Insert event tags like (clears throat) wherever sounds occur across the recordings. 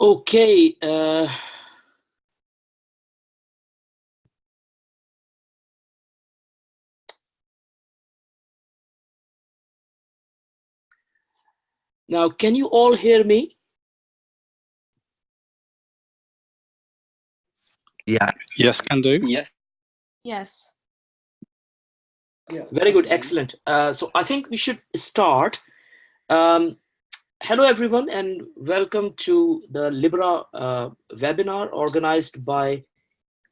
Okay. Uh, now, can you all hear me? Yeah. Yes, can do. Yeah. Yes. Yeah. Very good. Excellent. Uh, so I think we should start. Um, hello, everyone, and welcome to the Libra uh, webinar organized by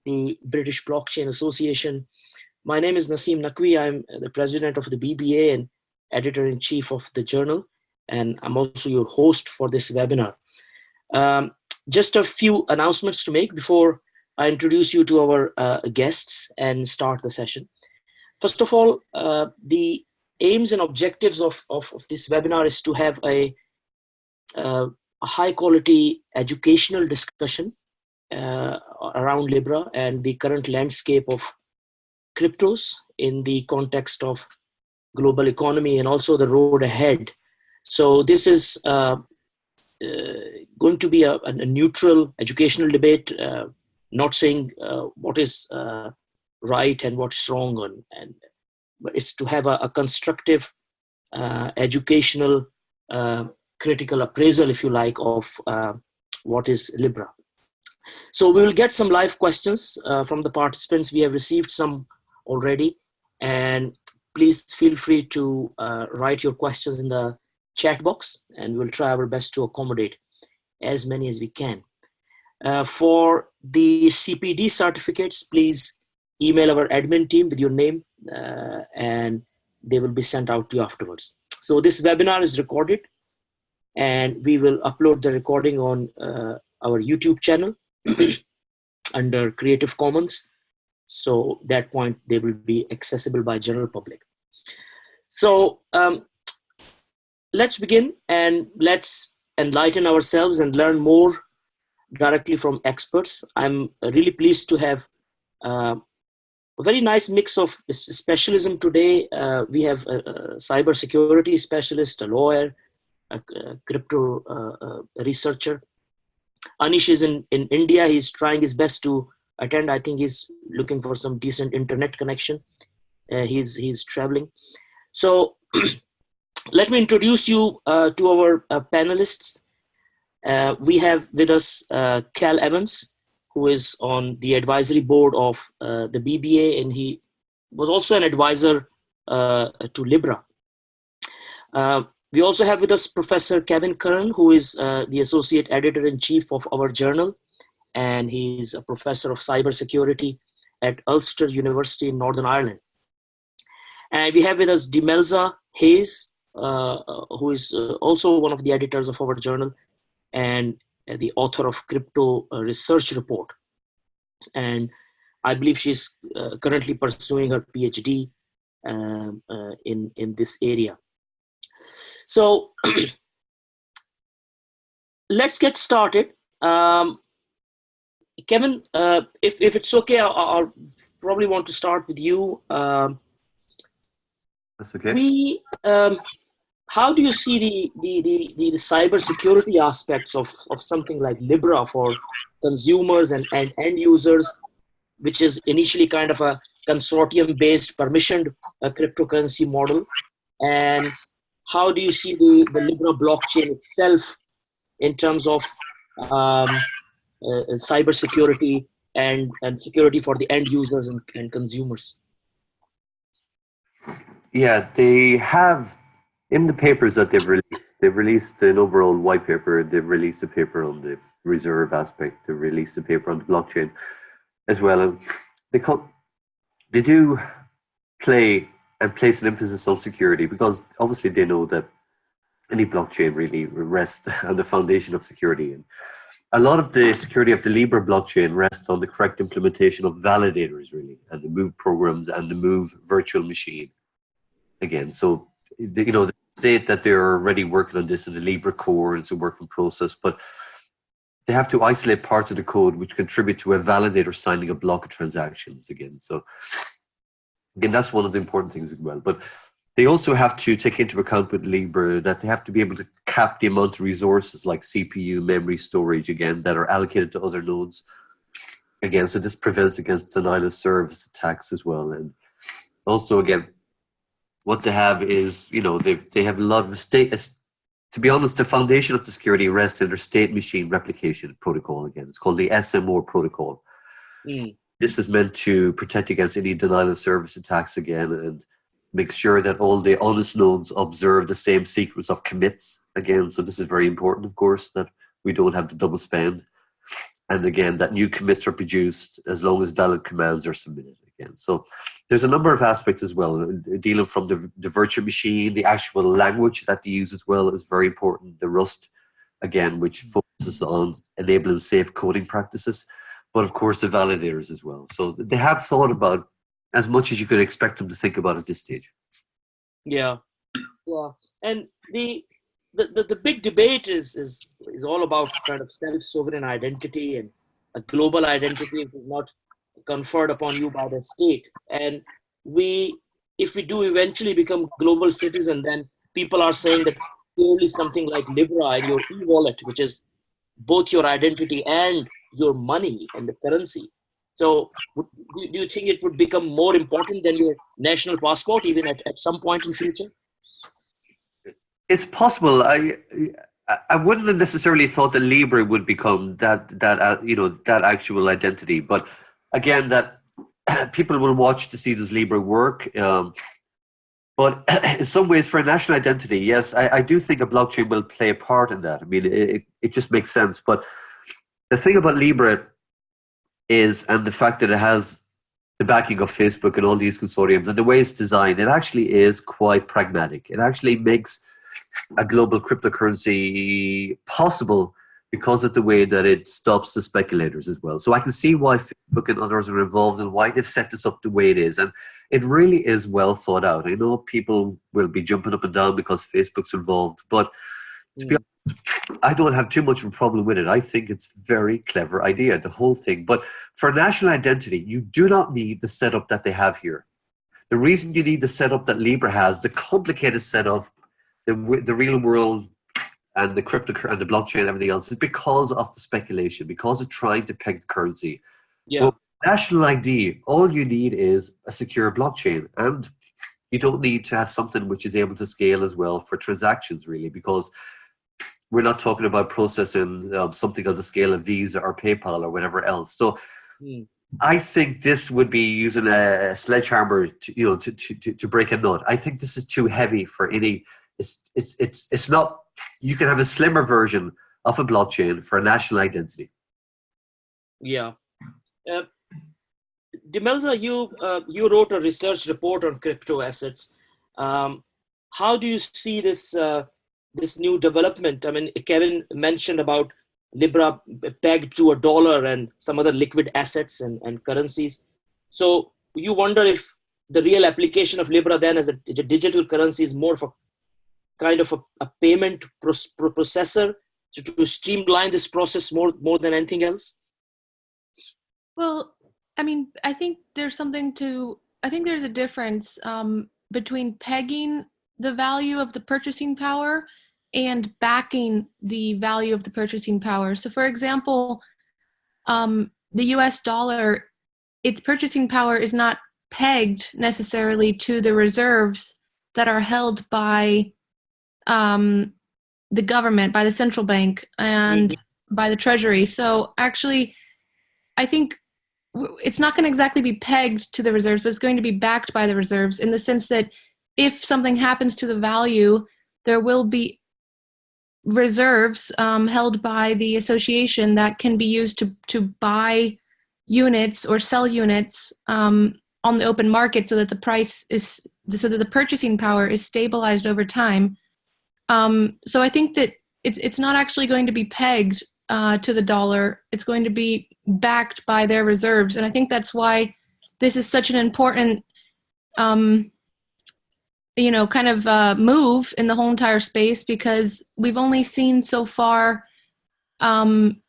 the British Blockchain Association. My name is Naseem Naqvi. I'm the president of the BBA and editor-in-chief of the journal, and I'm also your host for this webinar. Um, just a few announcements to make before I introduce you to our uh, guests and start the session. First of all, uh, the aims and objectives of, of, of, this webinar is to have a, a high quality educational discussion uh, around Libra and the current landscape of cryptos in the context of global economy and also the road ahead. So this is uh, uh, going to be a, a, neutral educational debate not saying uh, what is uh, right and what's wrong on, and but it's to have a, a constructive uh, educational uh, critical appraisal if you like of uh, what is libra. So we will get some live questions uh, from the participants. We have received some already. And please feel free to write your questions in the chat box and we'll try our best to accommodate as many as we can. Uh, for the CPD certificates, please email our admin team with your name uh, and they will be sent out to you afterwards. So this webinar is recorded and we will upload the recording on uh, our YouTube channel (clears throat) under Creative Commons. So that point they will be accessible by general public. So um, let's begin and let's enlighten ourselves and learn more directly from experts. I'm really pleased to have uh, a very nice mix of specialism today. Uh, we have a, a cyber security specialist, a lawyer, a, crypto uh, uh, researcher. Anish is in, in India. He's trying his best to attend. I think he's looking for some decent internet connection. Uh, he's, he's traveling. So (clears throat) let me introduce you to our panelists. Uh, we have with us uh, Cal Evans, who is on the advisory board of uh, the BBA, and he was also an advisor to Libra. Uh, we also have with us Professor Kevin Curran, who is uh, the associate editor-in-chief of our journal, and he's a professor of cybersecurity at Ulster University in Northern Ireland. And we have with us Demelza Hayes, who is also one of the editors of our journal, and the author of Crypto uh, Research Report. And I believe she's uh, currently pursuing her PhD um, uh, in, in this area. So (clears throat) let's get started. Um, Kevin, uh, if, if it's okay, I'll, I'll, probably want to start with you. Um, That's okay. We, um, how do you see the, the, the, the, the cyber security aspects of, of something like Libra for consumers and, and end users, which is initially kind of a consortium-based permissioned uh, cryptocurrency model? And how do you see the, the Libra blockchain itself in terms of um, uh, cyber security and, and security for the end users and, and consumers? Yeah, they have in the papers that they've released, they've released an overall white paper, they've released a paper on the reserve aspect, they've released a paper on the blockchain as well. And they, call, they do play and place an emphasis on security because obviously they know that any blockchain really rests (laughs) on the foundation of security. And a lot of the security of the Libra blockchain rests on the correct implementation of validators, really, and the Move programs and the Move virtual machine. Again, so you know, state that they're already working on this in the Libra core, it's a working process, but they have to isolate parts of the code which contribute to a validator signing a block of transactions again. So again, that's one of the important things as well. But they also have to take into account with Libra that they have to be able to cap the amount of resources like CPU, memory, storage, again, that are allocated to other nodes. Again, so this prevents against denial of service attacks as well. And also, again, what they have is, you know, they they have a lot of state. To be honest, the foundation of the security rests in their state machine replication protocol. Again, it's called the SMR protocol. Mm. This is meant to protect against any denial of service attacks again, and make sure that all the honest nodes observe the same sequence of commits again. So this is very important, of course, that we don't have the double spend. And again, that new commits are produced as long as valid commands are submitted again. So there's a number of aspects as well. Uh, dealing from the, the virtual machine, the actual language that they use as well is very important. The Rust, again, which focuses on enabling safe coding practices, but of course the validators as well. So they have thought about as much as you could expect them to think about at this stage. Yeah, yeah, and the the, the, the big debate is is is all about kind of self-sovereign identity and a global identity is not conferred upon you by the state. And we, if we do eventually become global citizen, then people are saying that clearly something like Libra and your e-wallet, which is both your identity and your money and the currency, so do you think it would become more important than your national passport even at, at some point in future? It's possible. I I wouldn't have necessarily thought that Libra would become that that uh, you know that actual identity, but again, that (clears throat) people will watch to see does Libra work. Um, but (clears throat) in some ways, for a national identity, yes, I, I, do think a blockchain will play a part in that. I mean, it, it just makes sense. But the thing about Libra is, and the fact that it has the backing of Facebook and all these consortiums and the way it's designed, it actually is quite pragmatic. It actually makes a global cryptocurrency possible because of the way that it stops the speculators as well. So I can see why Facebook and others are involved and why they've set this up the way it is. And it really is well thought out. I know people will be jumping up and down because Facebook's involved, but to be hmm. I don't have too much of a problem with it. I think it's very clever idea, the whole thing. But for national identity, you do not need the setup that they have here. The reason you need the setup that Libra has, the complicated setup, the, the real world and the crypto and the blockchain and everything else is because of the speculation, because of trying to peg the currency. Yeah. Well, national ID, all you need is a secure blockchain. And you don't need to have something which is able to scale as well for transactions, really, because we're not talking about processing um, something on the scale of Visa or PayPal or whatever else. So mm. I think this would be using a sledgehammer, to, you know, to, to, to break a nut. I think this is too heavy for any. It's it's it's it's not. You can have a slimmer version of a blockchain for a national identity. Yeah. Uh, Demelza, you uh, you wrote a research report on crypto assets. Um, how do you see this uh, this new development. I mean, Kevin mentioned about Libra pegged to a dollar and some other liquid assets and, and currencies. So you wonder if the real application of Libra then as a, as a digital currency is more of a kind of a, a payment pro pro processor to, to streamline this process more, more than anything else? Well, I mean, I think there's something to, I think there's a difference um, between pegging the value of the purchasing power and backing the value of the purchasing power. So for example, um, the US dollar, its purchasing power is not pegged necessarily to the reserves that are held by um, the government, by the central bank, and mm -hmm. by the treasury. So actually, I think it's not going to exactly be pegged to the reserves, but it's going to be backed by the reserves in the sense that if something happens to the value, there will be reserves um, held by the association that can be used to, to buy units or sell units um, on the open market so that the price is, so that the purchasing power is stabilized over time. Um, so I think that it's, it's not actually going to be pegged uh, to the dollar. It's going to be backed by their reserves. And I think that's why this is such an important um, you know, kind of uh, move in the whole entire space because we've only seen so far um,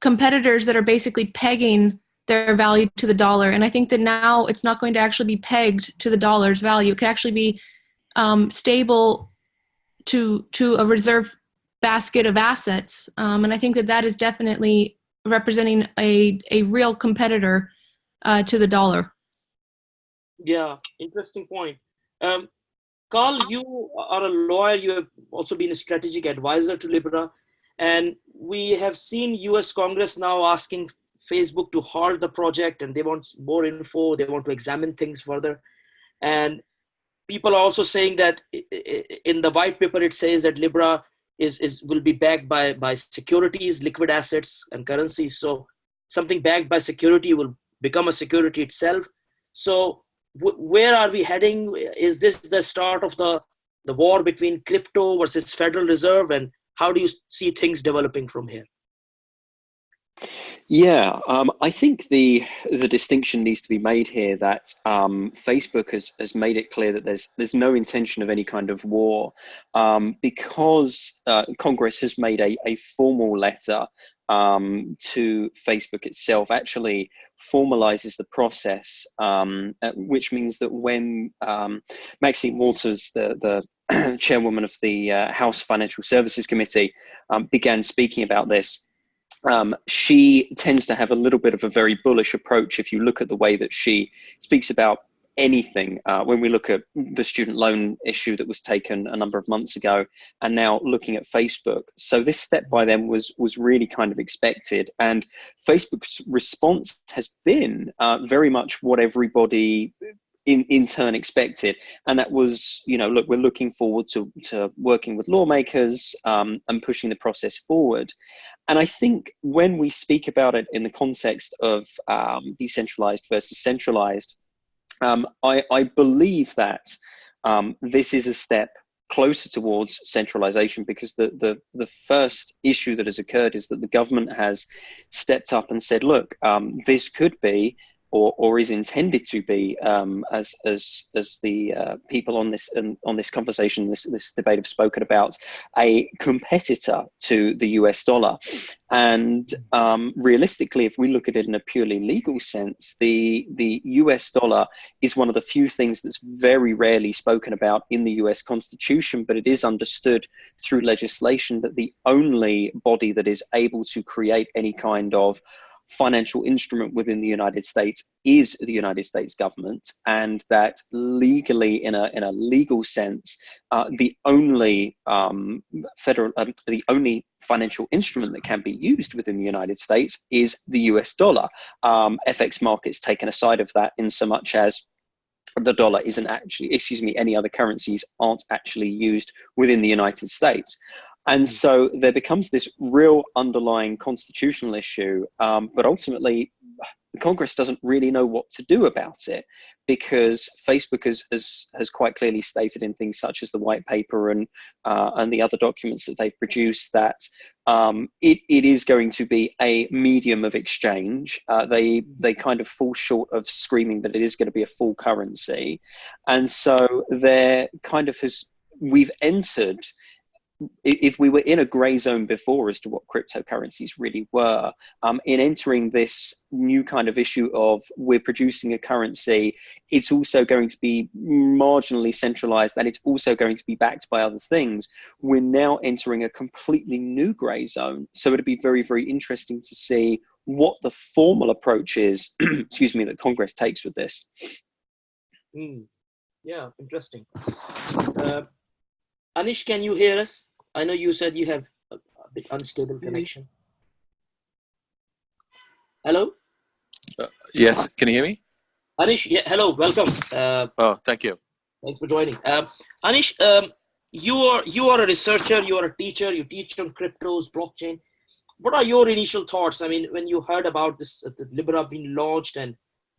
competitors that are basically pegging their value to the dollar. And I think that now it's not going to actually be pegged to the dollar's value. It could actually be um, stable to to a reserve basket of assets, um, and I think that that is definitely representing a a real competitor uh, to the dollar. Yeah, interesting point. Um, Carl, you are a lawyer. You have also been a strategic advisor to Libra, and we have seen U.S. Congress now asking Facebook to halt the project, and they want more info. They want to examine things further, and people are also saying that in the white paper it says that Libra is, is will be backed by by securities, liquid assets, and currencies. So something backed by security will become a security itself. So where are we heading? Is this the start of the the war between crypto versus Federal Reserve, and how do you see things developing from here? Yeah, um, I think the the distinction needs to be made here that um, Facebook has has made it clear that there's there's no intention of any kind of war um, because uh, Congress has made a, a formal letter um, to Facebook itself actually formalizes the process, um, which means that when um, Maxine Waters, the, the (clears throat) chairwoman of the uh, House Financial Services Committee, um, began speaking about this, um, she tends to have a little bit of a very bullish approach if you look at the way that she speaks about anything uh, when we look at the student loan issue that was taken a number of months ago and now looking at facebook so this step by them was was really kind of expected and facebook's response has been uh, very much what everybody in, in turn expected. And that was, you know, look, we're looking forward to, to working with lawmakers um, and pushing the process forward. And I think when we speak about it in the context of um, decentralized versus centralized, um, I, I, believe that um, this is a step closer towards centralization because the, the, the first issue that has occurred is that the government has stepped up and said, look, um, this could be or, or is intended to be, um, as as as the uh, people on this um, on this conversation, this this debate have spoken about, a competitor to the U.S. dollar. And um, realistically, if we look at it in a purely legal sense, the the U.S. dollar is one of the few things that's very rarely spoken about in the U.S. Constitution, but it is understood through legislation that the only body that is able to create any kind of financial instrument within the United States is the United States government, and that legally, in a in a legal sense, uh, the only um, federal, um, the only financial instrument that can be used within the United States is the U.S. dollar. Um, FX markets taken aside of that, in so much as the dollar isn't actually, excuse me, any other currencies aren't actually used within the United States. And hmm. so there becomes this real underlying constitutional issue, um, but ultimately the Congress doesn't really know what to do about it because Facebook has, has, has quite clearly stated in things such as the white paper and, uh, and the other documents that they've produced that um, it, it is going to be a medium of exchange. Uh, they, they kind of fall short of screaming that it is going to be a full currency. And so there kind of has, we've entered if we were in a gray zone before as to what cryptocurrencies really were, um, in entering this new kind of issue of we're producing a currency, it's also going to be marginally centralized and it's also going to be backed by other things. We're now entering a completely new gray zone. So it'd be very, very interesting to see what the formal approach is, (clears throat) excuse me, that Congress takes with this. Mm. Yeah, interesting. Uh, Anish, can you hear us? I know you said you have a, a bit unstable connection. Hello? Uh, yes, can you hear me? Anish, yeah, hello, welcome. Uh, oh, thank you. Thanks for joining. Uh, Anish, um, you are you are a researcher, you are a teacher, you teach on cryptos, blockchain. What are your initial thoughts? I mean, when you heard about this, uh, Libra being launched, and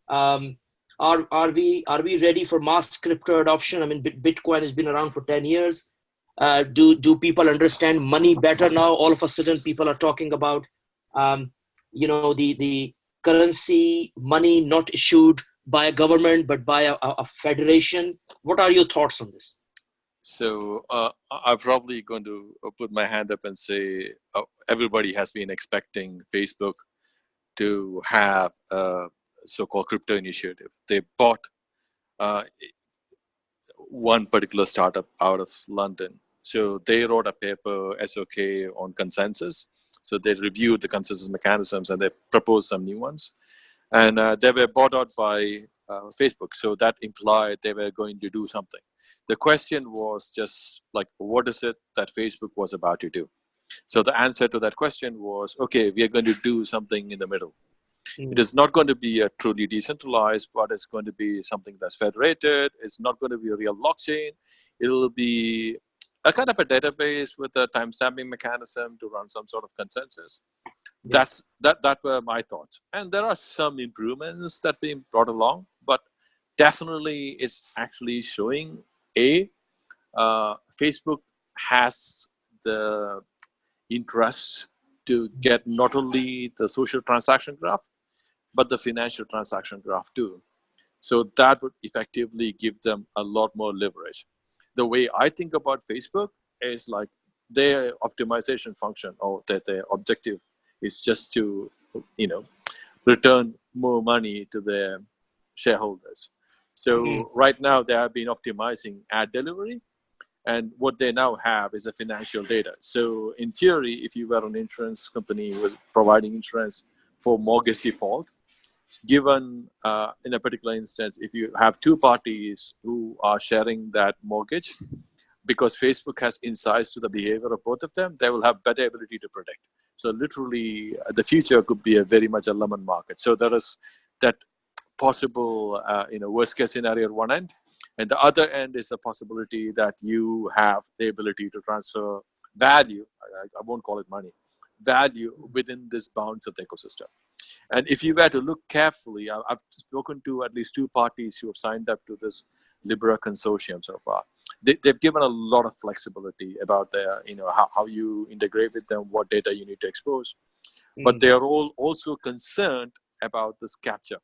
um, are are we are we ready for mass crypto adoption? I mean, Bitcoin has been around for ten years uh, do do people understand money better now? All of a sudden people are talking about um, you know the the currency money not issued by a government but by a, a federation. What are your thoughts on this? So uh, i'm probably going to uh, put my hand up and say uh, everybody has been expecting facebook to have a so-called crypto initiative. They bought uh, one particular startup out of london So they wrote a paper, SOK, on consensus. So they reviewed the consensus mechanisms and they proposed some new ones. And uh, they were bought out by uh, Facebook. So that implied they were going to do something. The question was just like, what is it that Facebook was about to do? So the answer to that question was, okay, we are going to do something in the middle. Mm. It is not going to be a truly decentralized, but it's going to be something that's federated. It's not going to be a real blockchain. It'll be a kind of a database with a timestamping mechanism to run some sort of consensus. Yeah. That's that that were my thoughts. And there are some improvements that being brought along, but definitely it's actually showing a uh, Facebook has the interest to get not only the social transaction graph, but the financial transaction graph too. So that would effectively give them a lot more leverage. The way I think about Facebook is like their optimization function or that their objective is just to, you know, return more money to their shareholders. So mm -hmm. right now they have been optimizing ad delivery and what they now have is a financial data. So in theory, if you were an insurance company was providing insurance for mortgage default, given uh, in a particular instance, if you have two parties who are sharing that mortgage, because Facebook has insights to the behavior of both of them, they will have better ability to predict. So literally, uh, the future could be a very much a lemon market. So there is that possible, uh, you know, worst case scenario at one end, and the other end is a possibility that you have the ability to transfer value. I, I won't call it money, value within this bounds of the ecosystem. And if you were to look carefully, I've spoken to at least two parties who have signed up to this Libra consortium so far. They, have given a lot of flexibility about their, you know, how, how you integrate with them, what data you need to expose. Mm. But they are all also concerned about this capture.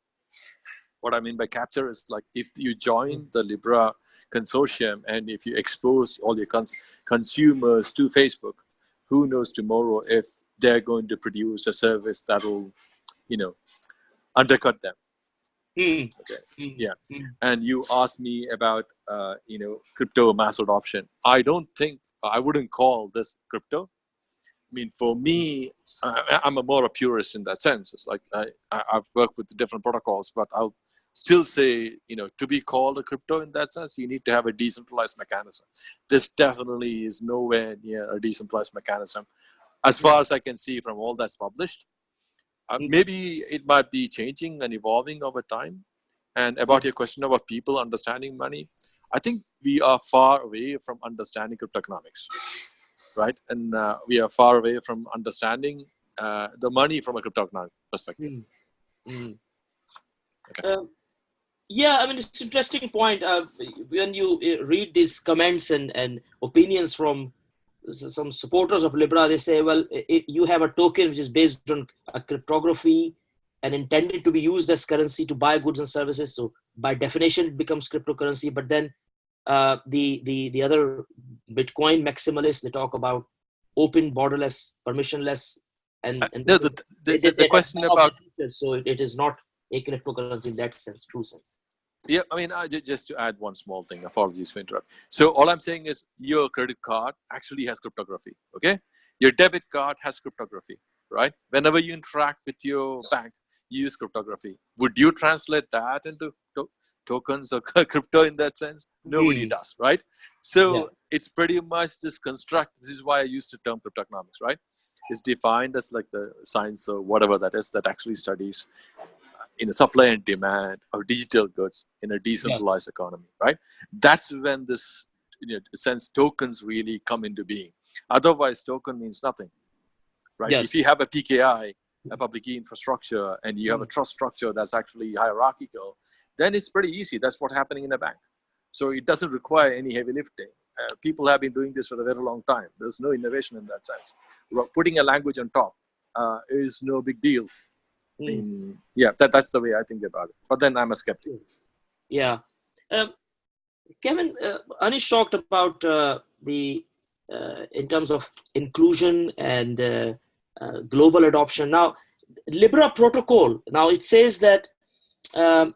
What I mean by capture is like if you join mm. the Libra consortium and if you expose all your cons consumers to Facebook, who knows tomorrow if they're going to produce a service that will you know, undercut them. Mm. Okay. Mm. Yeah. Mm. And you asked me about, uh, you know, crypto mass adoption. I don't think, I wouldn't call this crypto. I mean, for me, uh, I'm a more a purist in that sense. It's like I, I've worked with different protocols, but I'll still say, you know, to be called a crypto in that sense, you need to have a decentralized mechanism. This definitely is nowhere near a decentralized mechanism. As far as I can see from all that's published, uh, maybe it might be changing and evolving over time. And about your question about people understanding money, I think we are far away from understanding cryptoeconomics, right? And uh, we are far away from understanding uh, the money from a cryptoeconomic perspective. Mm. Mm. Okay. Uh, yeah, I mean, it's an interesting point. Uh, when you uh, read these comments and, and opinions from some supporters of Libra, they say, well, it, you have a token which is based on a cryptography and intended to be used as currency to buy goods and services. So by definition, it becomes cryptocurrency. But then uh, the, the, the other Bitcoin maximalists, they talk about open, borderless, permissionless. And, uh, and no, the, the, the, the question about... So it, it is not a cryptocurrency in that sense, true sense. Yeah, I mean, I, just to add one small thing, apologies for interrupt. So all I'm saying is your credit card actually has cryptography, okay? Your debit card has cryptography, right? Whenever you interact with your bank, you use cryptography. Would you translate that into to tokens or (laughs) crypto in that sense? Nobody mm. does, right? So yeah. it's pretty much this construct. This is why I use the term cryptoeconomics, right? It's defined as like the science or whatever that is that actually studies in a supply and demand of digital goods in a decentralized yes. economy, right? That's when this, you know, sense tokens really come into being. Otherwise, token means nothing, right? Yes. If you have a PKI, a public key infrastructure, and you have a mm. trust structure that's actually hierarchical, then it's pretty easy. That's what's happening in a bank. So it doesn't require any heavy lifting. Uh, people have been doing this for a very long time. There's no innovation in that sense. Putting a language on top uh, is no big deal mm. yeah, that, that's the way I think about it. But then I'm a skeptic. Yeah. Uh, Kevin, uh, Anish talked about uh, the, uh, in terms of inclusion and uh, uh, global adoption. Now, Libra protocol, now it says that um,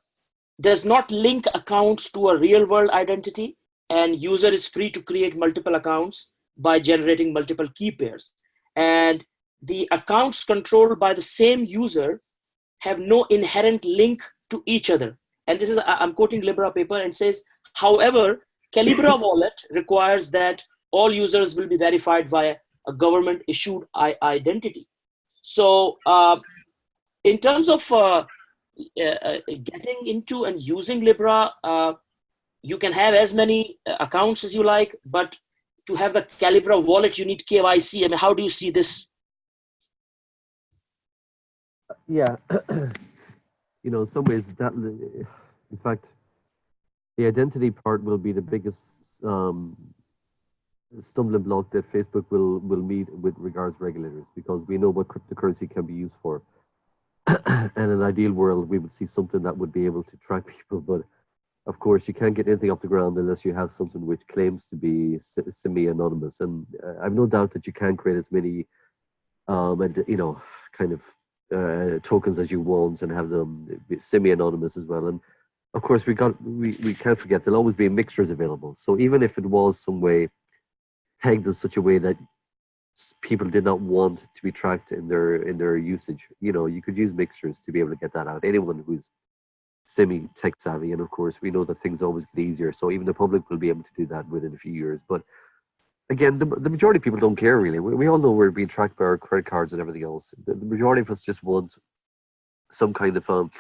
does not link accounts to a real world identity and user is free to create multiple accounts by generating multiple key pairs. And the accounts controlled by the same user have no inherent link to each other. And this is, I'm quoting Libra paper and says, however, Calibra (coughs) wallet requires that all users will be verified via a government issued identity. So uh, in terms of uh, uh, uh, getting into and using Libra, uh, you can have as many accounts as you like, but to have the Calibra wallet, you need KYC. I mean, how do you see this? Yeah, (clears throat) you know, in some ways that, in fact, the identity part will be the biggest um, stumbling block that Facebook will will meet with regards regulators because we know what cryptocurrency can be used for. (clears throat) and in an ideal world, we would see something that would be able to track (laughs) people. But of course, you can't get anything off the ground unless you have something which claims to be semi-anonymous. And uh, I've no doubt that you can create as many, um, and you know, kind of uh, tokens as you want and have them semi-anonymous as well. And of course, we got we we can't forget there'll always be mixtures available. So even if it was some way pegged in such a way that people did not want to be tracked in their in their usage. You know, you could use mixtures to be able to get that out. Anyone who's semi tech savvy, and of course, we know that things always get easier. So even the public will be able to do that within a few years. But again, the, the majority of people don't care really. We, we all know we're being tracked by our credit cards and everything else. The, the majority of us just want some kind of um,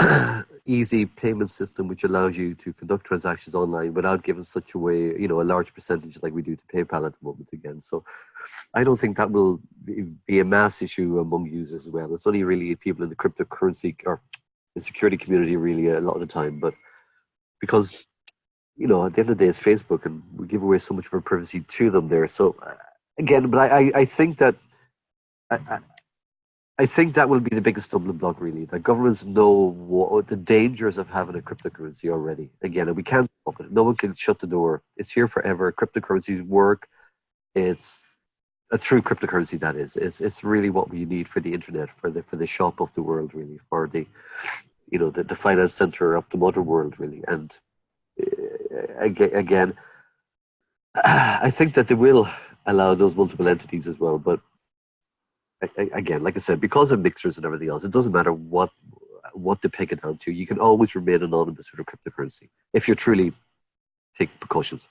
(coughs) easy payment system which allows you to conduct transactions online without giving such a way, you know, a large percentage like we do to PayPal at the moment again. So I don't think that will be a mass issue among users as well. It's only really people in the cryptocurrency or the security community really a lot of the time. But because, you know, at the end of the day, it's Facebook and we give away so much of our privacy to them there. So uh, again, but I, I think that I, I think that will be the biggest stumbling block, really. That governments know what, the dangers of having a cryptocurrency already. Again, and we can't stop it. No one can shut the door. It's here forever. Cryptocurrencies work. It's a true cryptocurrency. That is. It's it's really what we need for the internet, for the for the shop of the world, really, for the, you know, the, the finance center of the modern world, really. And again, I think that they will allow those multiple entities as well, but again, like I said, because of mixers and everything else, it doesn't matter what what to peg it down to. You can always remain anonymous with a cryptocurrency if you truly take precautions.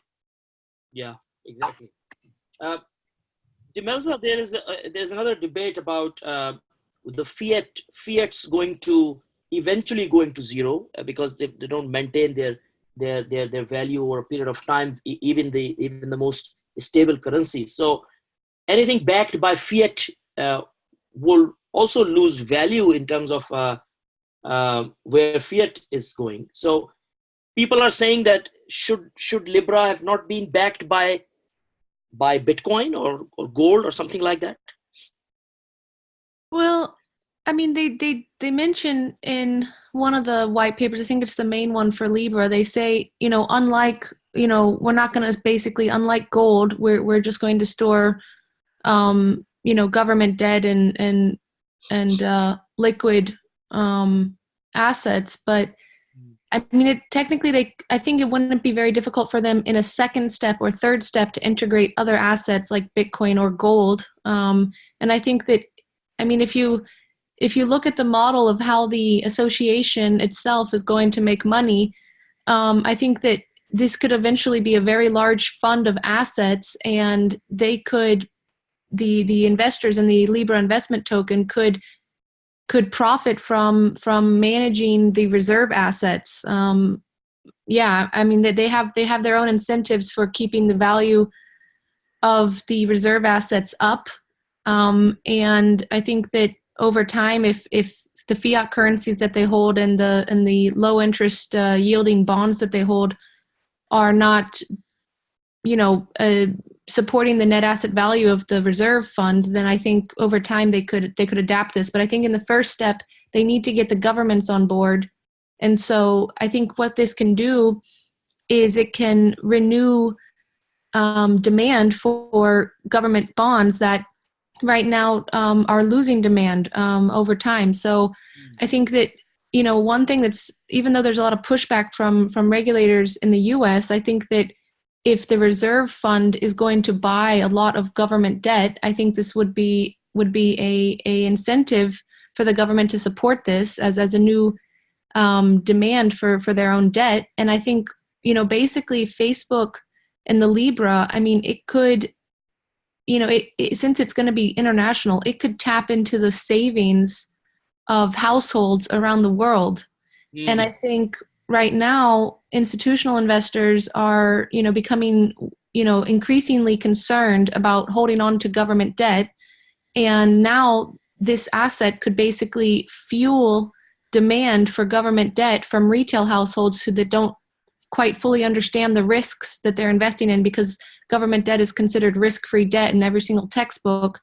Yeah, exactly. Uh, Demelza, there is a, uh, there's another debate about uh, the fiat fiat's going to eventually going to zero uh, because they, they don't maintain their their their their value over a period of time, even the even the most stable currencies. So anything backed by fiat uh, will also lose value in terms of uh, uh, where fiat is going. So people are saying that should should Libra have not been backed by by Bitcoin or, or gold or something like that? Well, I mean, they they they mention in one of the white papers, I think it's the main one for Libra. They say, you know, unlike you know, we're not going to basically, unlike gold, we're we're just going to store um, you know government debt and and and uh, liquid um, assets, but I mean, it technically they. I think it wouldn't be very difficult for them in a second step or third step to integrate other assets like Bitcoin or gold. Um, and I think that, I mean, if you if you look at the model of how the association itself is going to make money, um, I think that this could eventually be a very large fund of assets, and they could the the investors in the Libra investment token could could profit from from managing the reserve assets. Um, yeah, I mean that they have they have their own incentives for keeping the value of the reserve assets up, um, and I think that over time, if if the fiat currencies that they hold and the and the low interest uh, yielding bonds that they hold are not, you know, uh, supporting the net asset value of the reserve fund, then I think over time they could they could adapt this. But I think in the first step, they need to get the governments on board. And so I think what this can do is it can renew um, demand for government bonds that right now um, are losing demand um, over time. So I think that you know one thing that's even though there's a lot of pushback from from regulators in the U.S., I think that if the reserve fund is going to buy a lot of government debt, I think this would be would be a, a incentive for the government to support this as, as a new um, demand for, for their own debt. And I think, you know, basically Facebook and the Libra, I mean, it could, you know, it, it, since it's going to be international, it could tap into the savings of households around the world. Mm. And I think right now, institutional investors are, you know, becoming, you know, increasingly concerned about holding on to government debt. And now this asset could basically fuel demand for government debt from retail households who that don't quite fully understand the risks that they're investing in because government debt is considered risk-free debt in every single textbook.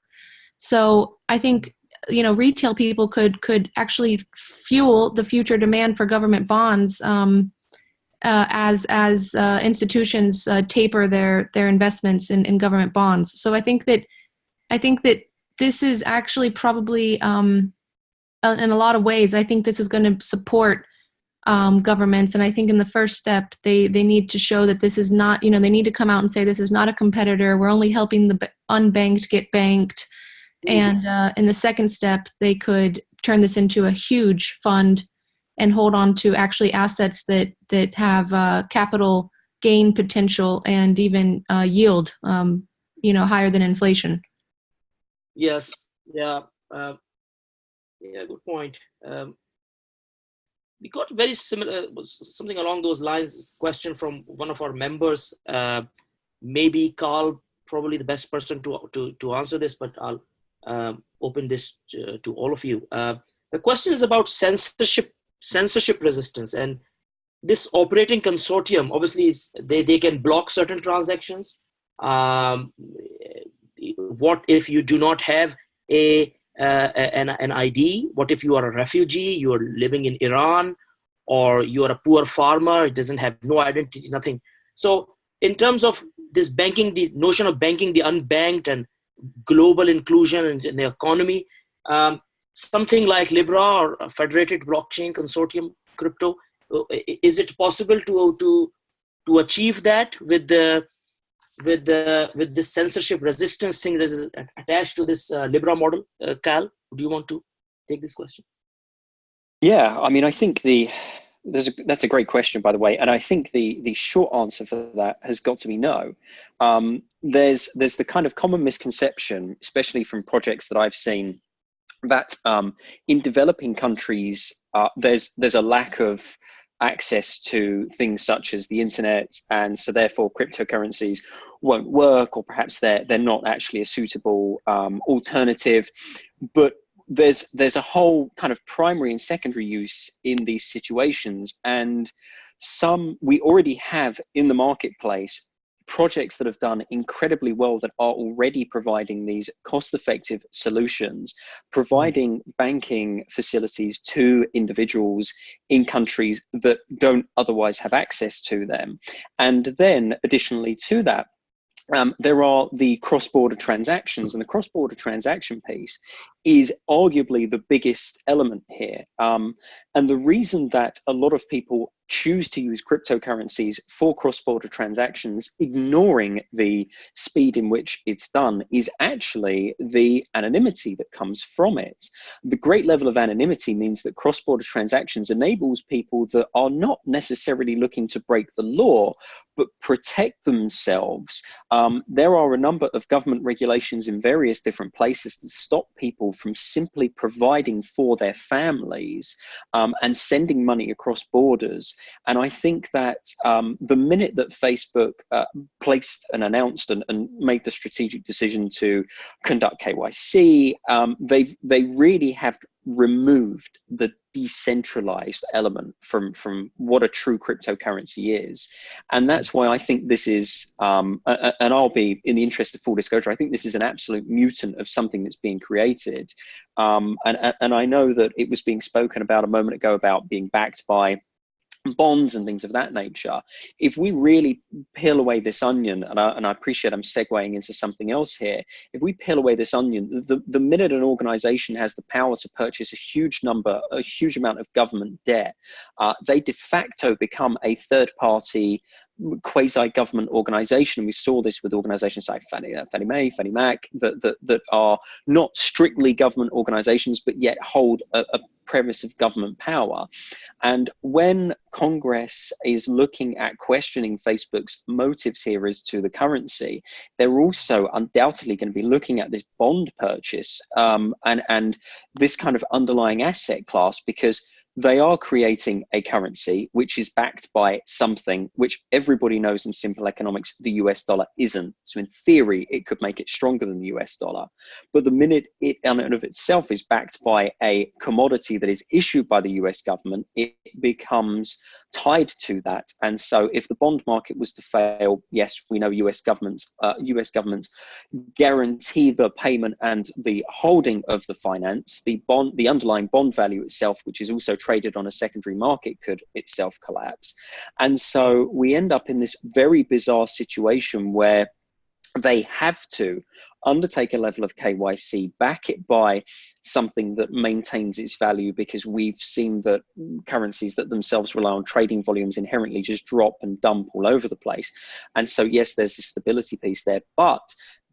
So I think you know retail people could could actually fuel the future demand for government bonds um, uh, as as uh, institutions uh, taper their their investments in, in government bonds. So I think that I think that this is actually probably um, uh, in a lot of ways, I think this is going to support um, governments. And I think in the first step, they, they need to show that this is not, you know, they need to come out and say this is not a competitor. We're only helping the unbanked get banked. Mm-hmm. And uh, in the second step, they could turn this into a huge fund and hold on to actually assets that, that have uh, capital gain potential and even uh, yield, um, you know, higher than inflation. Yes. Yeah. Uh, yeah. Good point. Um, we got very similar, something along those lines. Question from one of our members. Uh, maybe Carl, probably the best person to to to answer this, but I'll um, open this to, to, all of you. Uh, the question is about censorship censorship resistance and this operating consortium obviously they, they can block certain transactions um, what if you do not have a uh, an, an ID? What if you are a refugee, you are living in Iran, or you are a poor farmer, it doesn't have no identity, nothing. So in terms of this banking, the notion of banking the unbanked and global inclusion in, the economy, um, something like Libra or federated blockchain consortium crypto, uh, is it possible to, to, to achieve that with the with the with this censorship resistance thing that is attached to this uh, Libra model. Uh, Cal, do you want to take this question? Yeah, I mean, I think the there's a, that's a great question, by the way, and I think the the short answer for that has got to be no. Um, there's there's the kind of common misconception, especially from projects that I've seen, that um, in developing countries uh, there's there's a lack of access to things such as the internet and so therefore cryptocurrencies won't work or perhaps they're they're not actually a suitable um, alternative. But there's there's a whole kind of primary and secondary use in these situations and some we already have in the marketplace projects that have done incredibly well that are already providing these cost effective solutions, providing banking facilities to individuals in countries that don't otherwise have access to them. And then, additionally to that, um, there are the cross-border transactions and the cross-border transaction piece is arguably the biggest element here um, and the reason that a lot of people choose to use cryptocurrencies for cross-border transactions, ignoring the speed in which it's done, is actually the anonymity that comes from it. The great level of anonymity means that cross-border transactions enables people that are not necessarily looking to break the law, but protect themselves. Um, there are a number of government regulations in various different places that stop people from simply providing for their families um, and sending money across borders and I think that um, the minute that Facebook uh, placed and announced and, and, made the strategic decision to conduct KYC, um, they've they really have removed the decentralized element from from what a true cryptocurrency is. And that's why i think this is um, and i'll be in the interest of full disclosure i think this is an absolute mutant of something that's being created. Um, and and i know that it was being spoken about a moment ago about being backed by bonds and things of that nature. If we really peel away this onion, and I, and I appreciate I'm segueing into something else here, if we peel away this onion, the, the minute an organization has the power to purchase a huge number, a huge amount of government debt, uh, they de facto become a third party quasi-government organization. We saw this with organizations like Fannie, uh, Fannie Mae, Fannie Mac, that, that, that are not strictly government organizations, but yet hold a, a premise of government power. And when Congress is looking at questioning Facebook's motives here as to the currency, they're also undoubtedly going to be looking at this bond purchase um, and, and this kind of underlying asset class because they are creating a currency which is backed by something which everybody knows in simple economics the US dollar isn't. So, in theory, it could make it stronger than the US dollar. But the minute it, in and of itself, is backed by a commodity that is issued by the US government, it becomes tied to that. And so, if the bond market was to fail, yes, we know US governments, uh, US governments guarantee the payment and the holding of the finance. The bond, the underlying bond value itself, which is also traded on a secondary market, could itself collapse. And so, we end up in this very bizarre situation where they have to undertake a level of KYC, back it by something that maintains its value because we've seen that currencies that themselves rely on trading volumes inherently just drop and dump all over the place. And so, yes, there's a stability piece there, but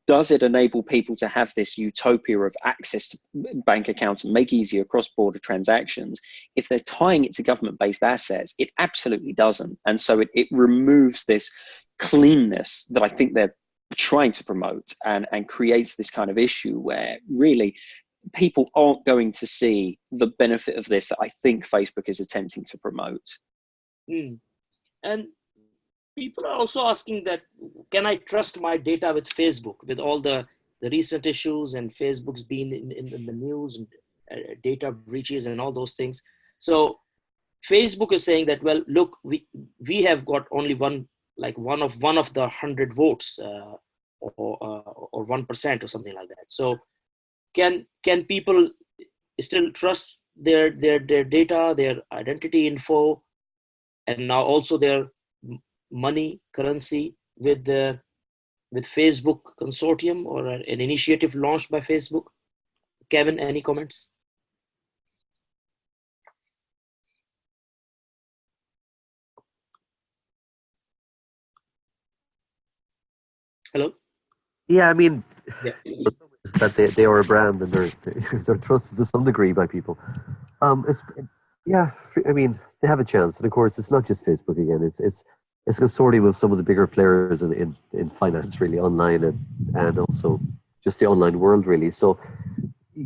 does it enable people to have this utopia of access to bank accounts and make easier cross-border transactions if they're tying it to government-based assets it absolutely doesn't and so it, it removes this cleanness that i think they're trying to promote and, and creates this kind of issue where really people aren't going to see the benefit of this that I think Facebook is attempting to promote. Mm. And people are also asking that, can I trust my data with Facebook with all the, the recent issues and Facebook's been in, in, in the news and uh, data breaches and all those things. So Facebook is saying that, well, look, we, we have got only one like one of one of the hundred votes uh, or uh, or one percent or something like that. So can can people still trust their their their data, their identity info, and now also their money currency with the with Facebook consortium or an initiative launched by Facebook? Kevin, any comments? Hello. Yeah, I mean, yeah. that they, they are a brand and they're (laughs) they're trusted to some degree by people. Um, it's yeah, I mean, they have a chance, and of course, it's not just Facebook again. It's it's it's a consortium of some of the bigger players in in, in finance, really, online and and also just the online world, really. So,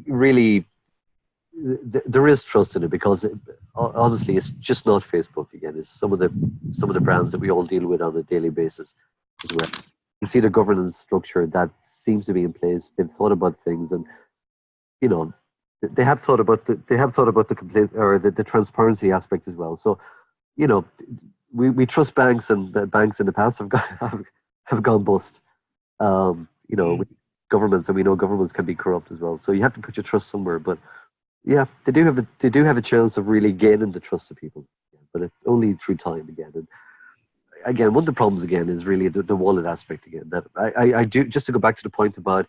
really, th- there is trust in it because it, honestly, it's just not Facebook again. It's some of the some of the brands that we all deal with on a daily basis as well you see the governance structure that seems to be in place. They've thought about things, and you know, they have thought about the they have thought about the complete or the, the transparency aspect as well. So, you know, we, we trust banks, and banks in the past have (laughs) gone have, have gone bust. Um, you know, mm. governments, and we know governments can be corrupt as well. So you have to put your trust somewhere. But yeah, they do have a they do have a chance of really gaining the trust of people, but it, only through time again. And again, one of the problems again is really the, the wallet aspect again. That I, I, I, do just to go back to the point about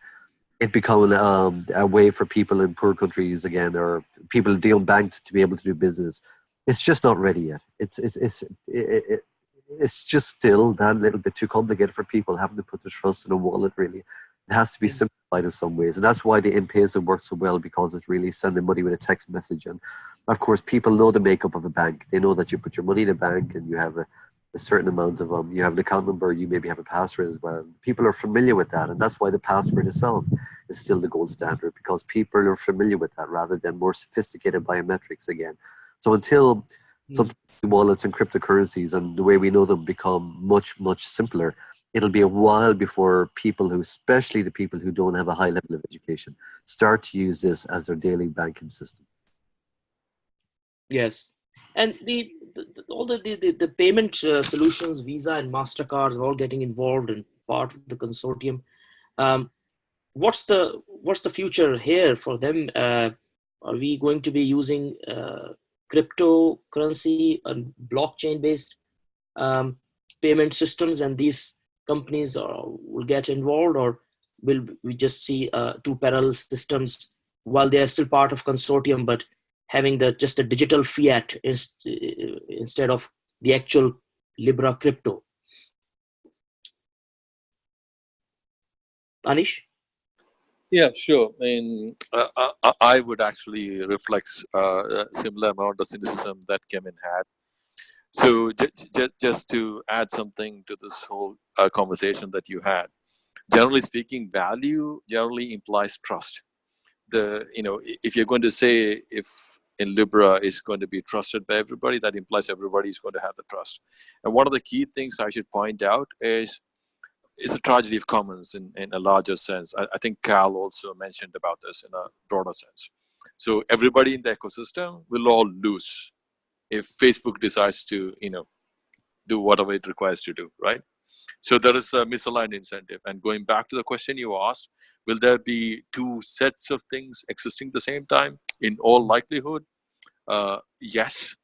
it becoming um, a way for people in poor countries again, or people dealing banked to be able to do business. It's just not ready yet. It's it's it's it, it, it's just still that little bit too complicated for people having to put their trust in a wallet. Really, it has to be simplified in some ways, and that's why the M-Pesa works so well because it's really sending money with a text message. And of course, people know the makeup of a bank. They know that you put your money in a bank and you have a a certain amount of um, you have an account number, you maybe have a password as well. People are familiar with that, and that's why the password itself is still the gold standard because people are familiar with that rather than more sophisticated biometrics again. So until mm. some wallets and cryptocurrencies and the way we know them become much much simpler, it'll be a while before people who, especially the people who don't have a high level of education, start to use this as their daily banking system. Yes, and the, the all the, the, the payment uh, solutions, Visa and MasterCard are all getting involved in part of the consortium. Um, what's the what's the future here for them? Uh, are we going to be using uh, cryptocurrency and blockchain based um, payment systems and these companies are, will get involved or will we just see uh, two parallel systems while they are still part of consortium but having the just a digital fiat inst uh, instead of the actual libra crypto. Anish? Yeah, sure. I mean, uh, I, I would actually reflect uh, a similar amount of cynicism that Kevin had. So just to add something to this whole uh, conversation that you had, generally speaking, value generally implies trust. The you know if you're going to say if in Libra is going to be trusted by everybody, that implies everybody is going to have the trust. And one of the key things I should point out is it's a tragedy of commons in, in a larger sense. I, I think Cal also mentioned about this in a broader sense. So everybody in the ecosystem will all lose if Facebook decides to, you know, do whatever it requires to do, right? So there is a misaligned incentive. And going back to the question you asked, will there be two sets of things existing at the same time? In all likelihood, uh, yes,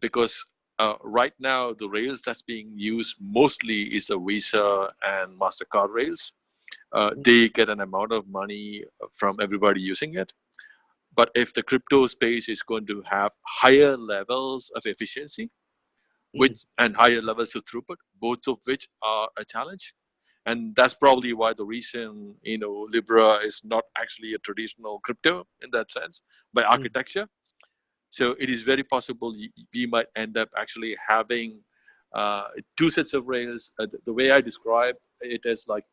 because uh, right now the rails that's being used mostly is the Visa and MasterCard rails. Uh, mm-hmm. they get an amount of money from everybody using it. But if the crypto space is going to have higher levels of efficiency, which mm-hmm. and higher levels of throughput, both of which are a challenge. And that's probably why the reason, you know, Libra is not actually a traditional crypto in that sense by mm-hmm. architecture. So it is very possible we might end up actually having uh, two sets of rails. Uh, the way I describe it is like,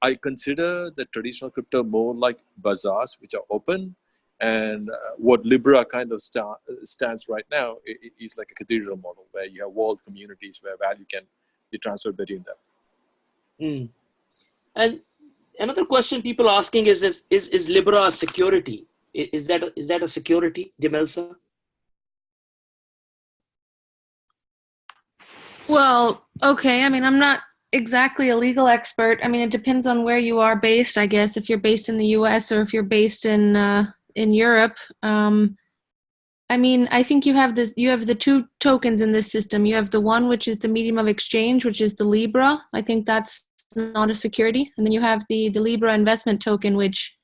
I consider the traditional crypto more like bazaars, which are open and uh, what Libra kind of sta stands right now is like a cathedral model where you have walled communities where value can be transferred between them. Mm. And another question people are asking is, is, is, is Libra a security? Is that, a, that a security, Demelza? Well, okay. I mean, I'm not exactly a legal expert. I mean, it depends on where you are based, I guess, if you're based in the US or if you're based in uh, in Europe. Um, I mean, I think you have this. You have the two tokens in this system. You have the one which is the medium of exchange, which is the Libra. I think that's not a security, and then you have the the Libra investment token, which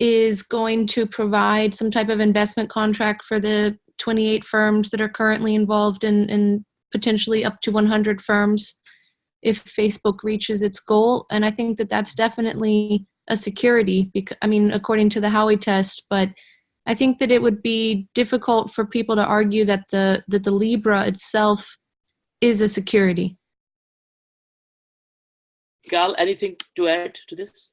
is going to provide some type of investment contract for the 28 firms that are currently involved in, in potentially up to 100 firms if Facebook reaches its goal. And I think that that's definitely a security because I mean according to the Howey test but I think that it would be difficult for people to argue that the that the Libra itself is a security. Carl, anything to add to this?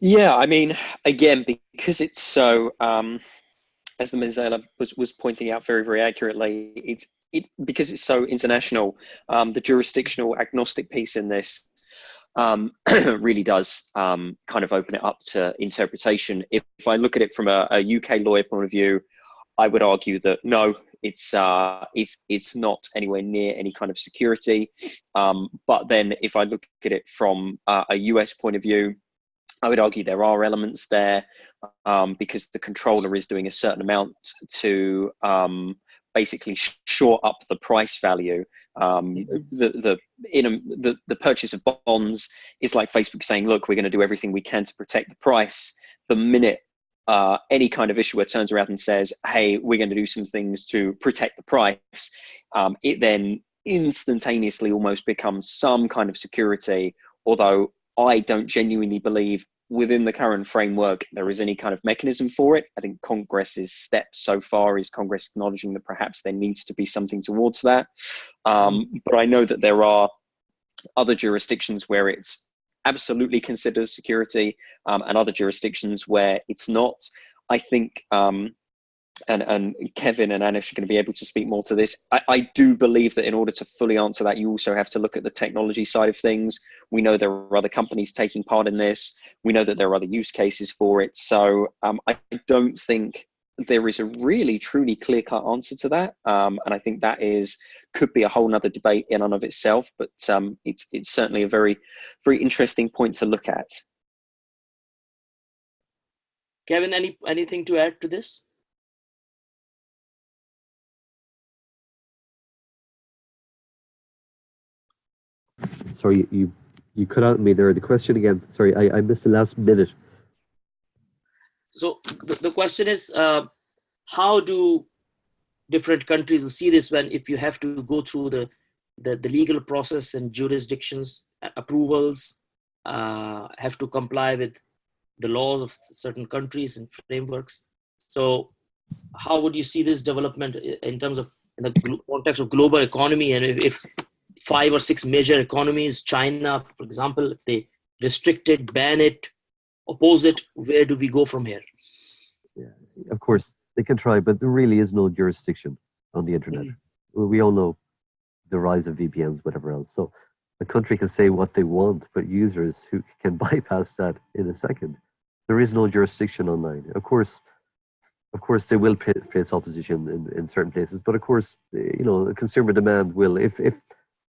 Yeah, I mean, again, because it's so, um, as Demelza was, was pointing out very, very accurately, it's it because it's so international. Um, the jurisdictional agnostic piece in this um, (clears throat) really does um, kind of open it up to interpretation. If, if I look at it from a, a, UK lawyer point of view, I would argue that no, it's uh, it's it's not anywhere near any kind of security. Um, but then, if I look at it from uh, a US point of view, I would argue there are elements there um, because the controller is doing a certain amount to um, basically shore up the price value. Um, the the in a, the the purchase of bonds is like Facebook saying, "Look, we're going to do everything we can to protect the price." The minute uh, any kind of issuer turns around and says, "Hey, we're going to do some things to protect the price," um, it then instantaneously almost becomes some kind of security. Although I don't genuinely believe within the current framework there is any kind of mechanism for it. I think Congress's step so far is Congress acknowledging that perhaps there needs to be something towards that. Um, but I know that there are other jurisdictions where it's absolutely considered security um, and other jurisdictions where it's not. I think um, and, and Kevin and Anish are going to be able to speak more to this. I, I, do believe that in order to fully answer that, you also have to look at the technology side of things. We know there are other companies taking part in this. We know that there are other use cases for it. So um, I don't think there is a really truly clear cut answer to that. Um, and I think that is could be a whole nother debate in and of itself, but um, it's, it's certainly a very, very interesting point to look at. Kevin, any anything to add to this? Sorry, you you cut out me there. The question again. Sorry, I, I missed the last minute. So the, the question is, uh, how do different countries see this when if you have to go through the, the, the legal process and jurisdictions approvals uh, have to comply with the laws of certain countries and frameworks. So how would you see this development in terms of in the context of global economy and if, if five or six major economies, China, for example, if they restrict it, ban it, oppose it, where do we go from here? Yeah, of course, they can try, but there really is no jurisdiction on the internet. Mm. We all know the rise of VPNs, whatever else. So a country can say what they want, but users who can (laughs) bypass that in a second. There is no jurisdiction online. Of course, of course, they will face opposition in, in certain places, but of course, you know, consumer demand will. If if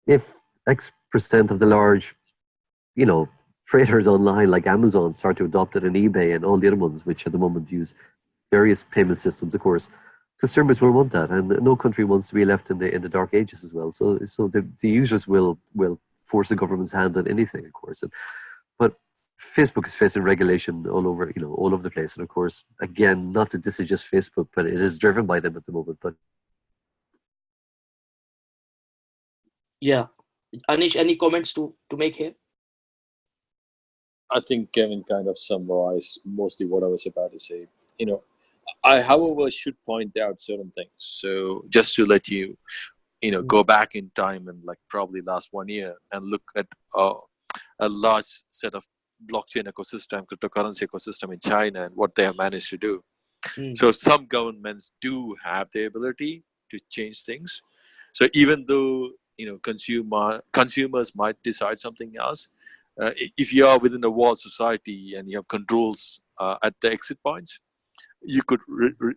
if X percent of the large, you know, traders online like Amazon start to adopt it and eBay and all the other ones, which at the moment use various payment systems, of course, consumers will want that, and no country wants to be left in the in the dark ages as well. So so the, the users will will force the government's hand on anything, of course. And, but Facebook is facing regulation all over, you know, all over the place. And of course, again, not that this is just Facebook, but it is driven by them at the moment. But yeah, Anish, any comments to to make here? I think Kevin kind of summarized mostly what I was about to say. You know, I, however, should point out certain things. So just to let you, you know, go back in time and like probably last one year and look at uh, a large set of blockchain ecosystem, cryptocurrency ecosystem in China and what they have managed to do. Mm. So some governments do have the ability to change things. So even though you know consumer consumers might decide something else, uh, if you are within a walled society and you have controls uh, at the exit points, you could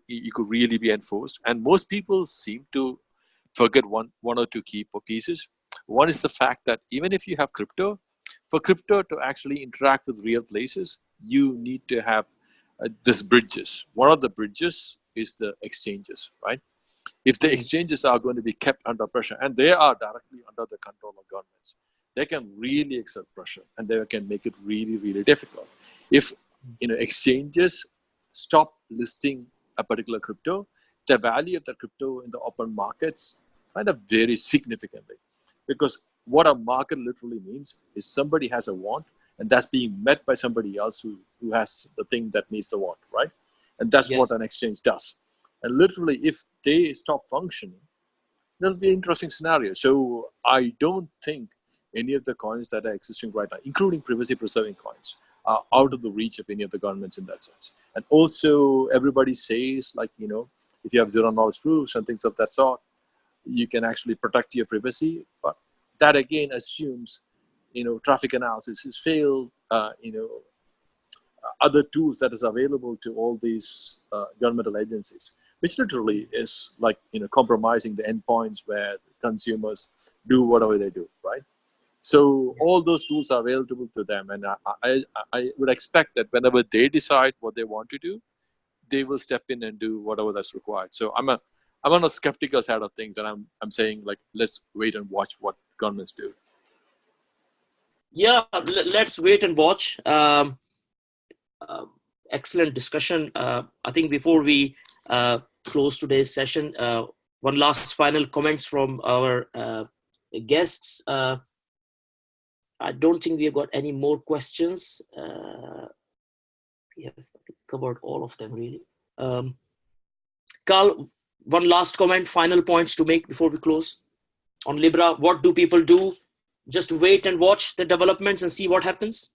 you could really be enforced. And most people seem to forget one one or two key pieces. One is the fact that even if you have crypto, for crypto to actually interact with real places, you need to have uh, this bridges. One of the bridges is the exchanges, right? If the exchanges are going to be kept under pressure, and they are directly under the control of governments, they can really exert pressure, and they can make it really, really difficult. If you know exchanges stop listing a particular crypto, the value of the crypto in the open markets kind of varies significantly because what a market literally means is somebody has a want and that's being met by somebody else who, who has the thing that meets the want, right? And that's yes. what an exchange does. And literally, if they stop functioning, that'll be an interesting scenario. So I don't think any of the coins that are existing right now, including privacy preserving coins, are out of the reach of any of the governments in that sense. And also everybody says like, you know, if you have zero knowledge proofs and things of that sort, you can actually protect your privacy. But that again assumes you know traffic analysis has failed uh, you know other tools that is available to all these uh, governmental agencies which literally is like you know compromising the endpoints where consumers do whatever they do right so all those tools are available to them and I, I, I would expect that whenever they decide what they want to do they will step in and do whatever that's required so i'm a i'm on a skeptical side of things and i'm i'm saying like let's wait and watch what governments do? Yeah, let's wait and watch. Um, uh, excellent discussion. Uh, I think before we uh, close today's session, uh, one last final comments from our uh, guests. Uh, I don't think we have got any more questions. we have covered all of them really. Um, Carl, one last comment, final points to make before we close on Libra? What do people do? Just wait and watch the developments and see what happens?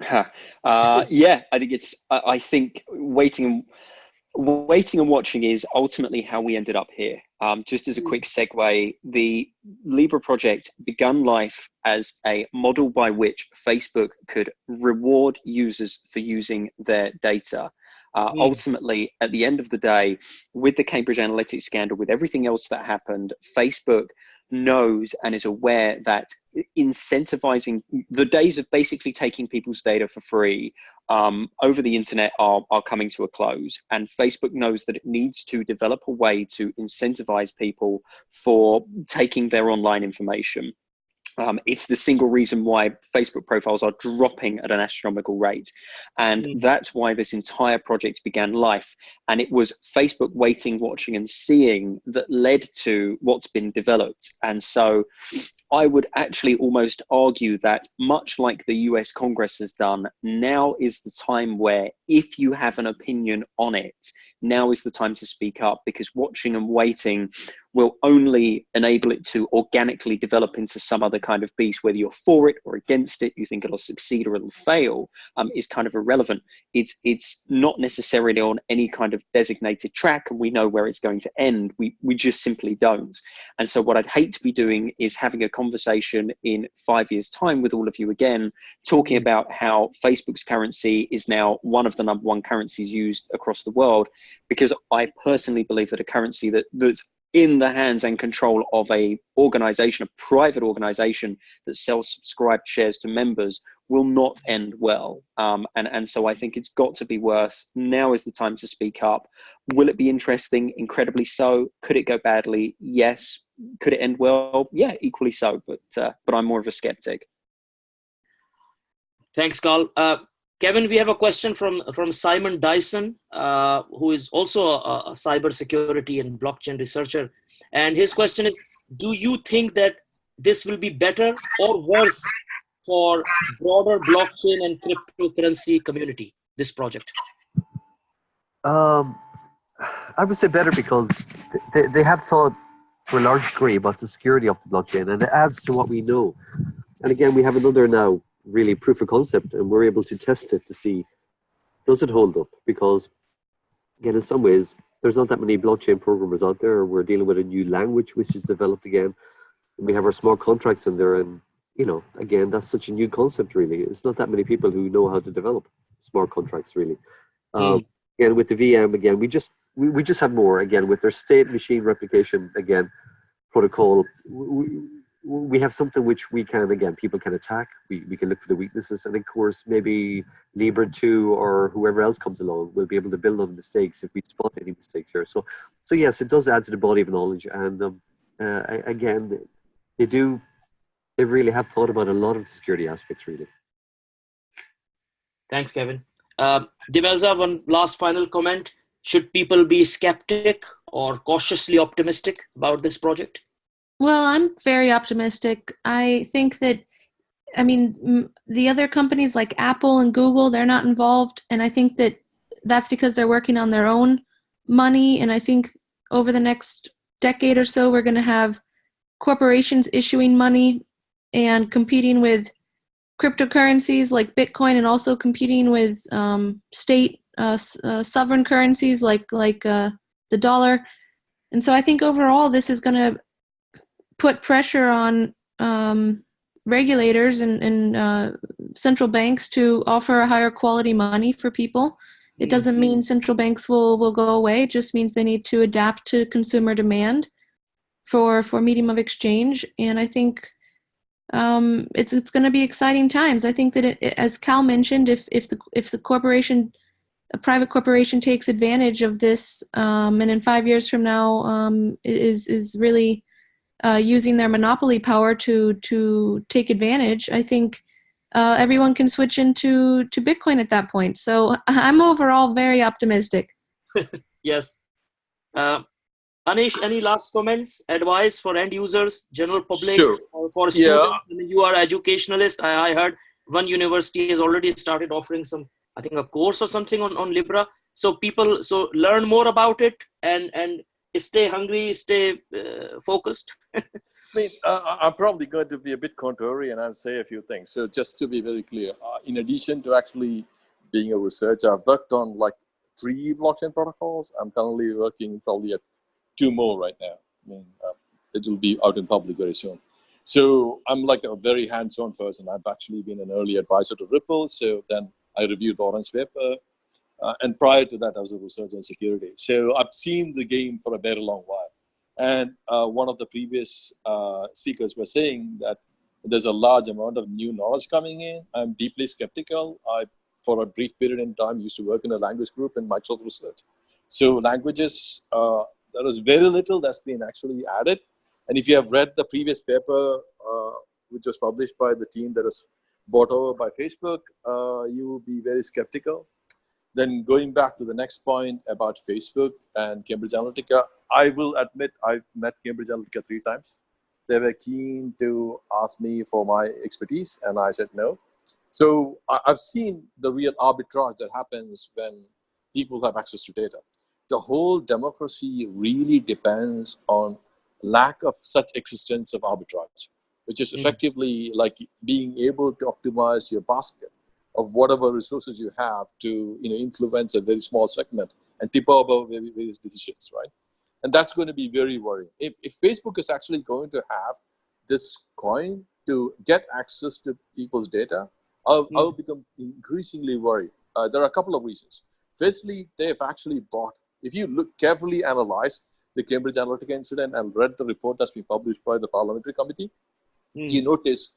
(laughs) uh, yeah, I think it's. I, I think waiting, waiting and watching is ultimately how we ended up here. Um, just as a quick segue, the Libra project began life as a model by which Facebook could reward users for using their data uh, mm. Ultimately, at the end of the day, with the Cambridge Analytica scandal, with everything else that happened, Facebook knows and is aware that incentivizing the days of basically taking people's data for free um, over the internet are, are coming to a close. And Facebook knows that it needs to develop a way to incentivize people for taking their online information. Um, it's the single reason why Facebook profiles are dropping at an astronomical rate. And mm. that's why this entire project began life. And it was Facebook waiting, watching, and seeing that led to what's been developed. And so I would actually almost argue that, much like the US Congress has done, now is the time where, if you have an opinion on it, now is the time to speak up because watching and waiting will only enable it to organically develop into some other kind of beast, whether you're for it or against it, you think it'll succeed or it'll fail, um, is kind of irrelevant. It's it's not necessarily on any kind of designated track, and we know where it's going to end. We we just simply don't. And so what I'd hate to be doing is having a conversation in five years' time with all of you again, talking about how Facebook's currency is now one of the number one currencies used across the world, because I personally believe that a currency that that's in the hands and control of a organization, a private organization that sells subscribed shares to members will not end well. Um, and, and so I think it's got to be worse. Now is the time to speak up. Will it be interesting? Incredibly so. Could it go badly? Yes. Could it end well? Yeah, equally so. But, uh, but I'm more of a skeptic. Thanks, Carl. Uh, Kevin, we have a question from, from Simon Dyson, uh, who is also a, a cybersecurity and blockchain researcher. And his question is, do you think that this will be better or worse for broader blockchain and cryptocurrency community, this project? Um, I would say better because they, they have thought to a large degree about the security of the blockchain and it adds to what we know. And again, we have another now really proof of concept and we're able to test it to see does it hold up? Because again in some ways there's not that many blockchain programmers out there. We're dealing with a new language which is developed again. We have our smart contracts in there and you know again that's such a new concept really. It's not that many people who know how to develop smart contracts really. Mm. um, again with the vm again we just we, we just have more. Again with their state machine replication again protocol we, we have something which we can again people can attack. We, we can look for the weaknesses. And of course maybe Libra 2 or whoever else comes along will be able to build on the mistakes if we spot any mistakes here. So so yes it does add to the body of knowledge. And um, uh, again they do they really have thought about a lot of the security aspects really. Thanks kevin. Uh, Demelza, one last final comment. Should people be skeptic or cautiously optimistic about this project well, I'm very optimistic. I think that, I mean, the other companies like Apple and Google, they're not involved. And I think that that's because they're working on their own money. And I think over the next decade or so, we're going to have corporations issuing money and competing with cryptocurrencies like Bitcoin and also competing with um, state uh, uh, sovereign currencies like, like uh, the dollar. And so I think overall, this is going to put pressure on um, regulators and, and uh, central banks to offer a higher quality money for people. It doesn't mean mm-hmm. central banks will, will go away. It just means they need to adapt to consumer demand for, for medium of exchange. And I think um, it's, it's going to be exciting times. I think that it, as Cal mentioned, if, if, the, if the corporation, a private corporation takes advantage of this um, and in five years from now um, is, is really uh, using their monopoly power to to take advantage, I think uh, everyone can switch into to Bitcoin at that point. So (laughs) I'm overall very optimistic. (laughs) yes. Uh, Anish, any last comments, advice for end users, general public, sure. for students? Yeah. I mean, you are educationalist. I, I heard one university has already started offering some, I think, a course or something on, on Libra. So people, so learn more about it and and stay hungry, stay uh, focused? (laughs) I mean, uh, I'm probably going to be a bit contrarian and I'll say a few things. So just to be very clear, uh, in addition to actually being a researcher, I've worked on like three blockchain protocols. I'm currently working probably at two more right now. I mean, uh, it will be out in public very soon. So I'm like a very hands-on person. I've actually been an early advisor to Ripple. So then I reviewed Orange paper. Uh, and prior to that, I was a researcher in security. So I've seen the game for a very long while. And uh, one of the previous uh, speakers was saying that there's a large amount of new knowledge coming in. I'm deeply skeptical. I, for a brief period in time, used to work in a language group in Microsoft Research. So languages, uh, there is very little that's been actually added. And if you have read the previous paper, uh, which was published by the team that was bought over by Facebook, uh, you will be very skeptical then going back to the next point about Facebook and Cambridge Analytica, I will admit I've met Cambridge Analytica three times. they were keen to ask me for my expertise, and I said no. So I've seen the real arbitrage that happens when people have access to data. The whole democracy really depends on lack of such existence of arbitrage, which is Mm. effectively like being able to optimize your basket of whatever resources you have to you know influence a very small segment and tip over vari- various decisions, right? And that's going to be very worrying. If, if Facebook is actually going to have this coin to get access to people's data, I'll, Hmm. I'll become increasingly worried. Uh, there are a couple of reasons. Firstly, they've actually bought, if you look carefully analyze the Cambridge Analytica incident and read the report that's been published by the parliamentary committee, Mm. you notice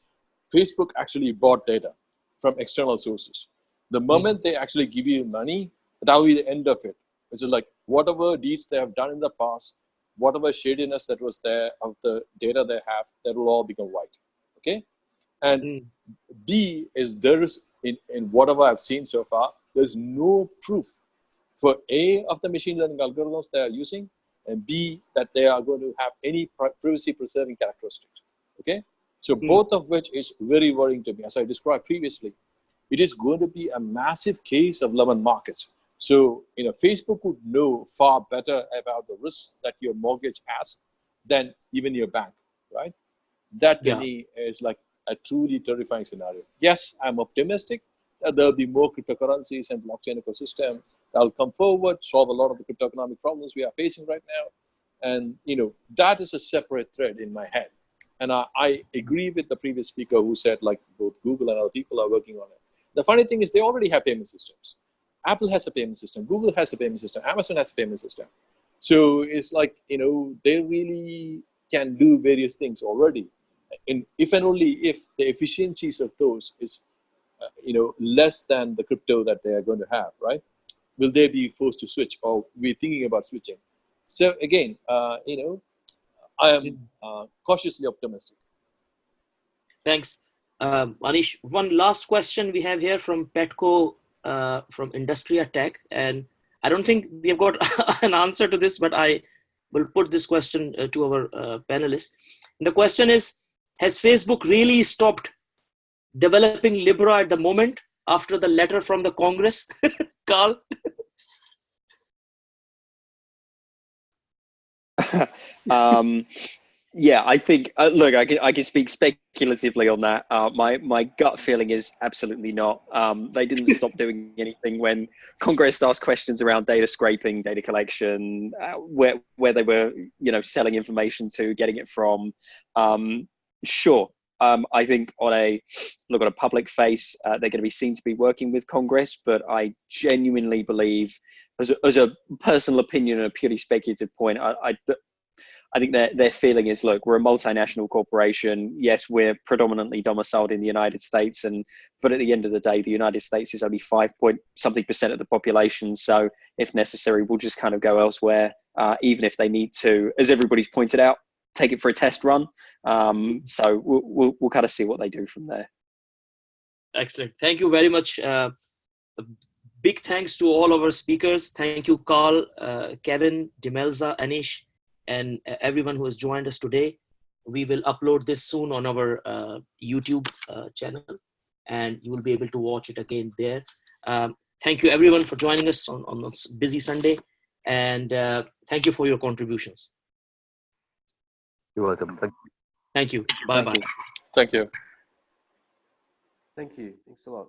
Facebook actually bought data from external sources. The moment they actually give you money, that will be the end of it. Which is like whatever deeds they have done in the past, whatever shadiness that was there of the data they have, that will all become white. Okay? And Mm. B is there is in, in whatever I've seen so far, there's no proof for A of the machine learning algorithms they are using, and B that they are going to have any privacy preserving characteristics. Okay, so Hmm. both of which is very worrying to me, as I described previously. It is going to be a massive case of lemon markets. So you know, Facebook would know far better about the risks that your mortgage has than even your bank, right? That to Yeah. me is like a truly terrifying scenario. Yes, I'm optimistic that there'll be more cryptocurrencies and blockchain ecosystem that'll come forward, solve a lot of the crypto economic problems we are facing right now. And you know, that is a separate thread in my head. And I, I agree with the previous speaker who said like both Google and other people are working on it. The funny thing is they already have payment systems. Apple has a payment system, Google has a payment system, Amazon has a payment system. So it's like, you know, they really can do various things already. In, if and only if the efficiencies of those is, uh, you know, less than the crypto that they are going to have, right? Will they be forced to switch or we're thinking about switching? So again, uh, you know, I am uh, cautiously optimistic. Thanks. Um, Anish, one last question we have here from Petco uh, from Industria Tech. And I don't think we have got (laughs) an answer to this, but I will put this question uh, to our uh, panelists. The question is Has Facebook really stopped developing Libra at the moment after the letter from the Congress? (laughs) Carl? (laughs) (laughs) um, yeah, I think. Uh, look, I can I can speak speculatively on that. Uh, my my gut feeling is absolutely not. Um, they didn't stop (laughs) doing anything when Congress asked questions around data scraping, data collection, uh, where where they were, you know, selling information to, getting it from. Um, sure, um, I think on a look on a public face, uh, they're going to be seen to be working with Congress, but I genuinely believe, as a, as a personal opinion and a purely speculative point, I, I, I think their their feeling is, look, we're a multinational corporation. Yes, we're predominantly domiciled in the United States, and but at the end of the day, the United States is only five point something percent of the population. So if necessary, we'll just kind of go elsewhere, uh, even if they need to, as everybody's pointed out, take it for a test run. Um, so we'll, we'll, we'll kind of see what they do from there. Excellent. Thank you very much. Uh, big thanks to all of our speakers. Thank you, Carl, uh, Kevin, Demelza, Anish, and uh, everyone who has joined us today. We will upload this soon on our uh, YouTube uh, channel, and you will be able to watch it again there. Um, thank you, everyone, for joining us on, on this busy Sunday, and uh, thank you for your contributions. You're welcome. Thank Thank you. Bye-bye. Thank you. Thank you. Thank you. Thanks a lot.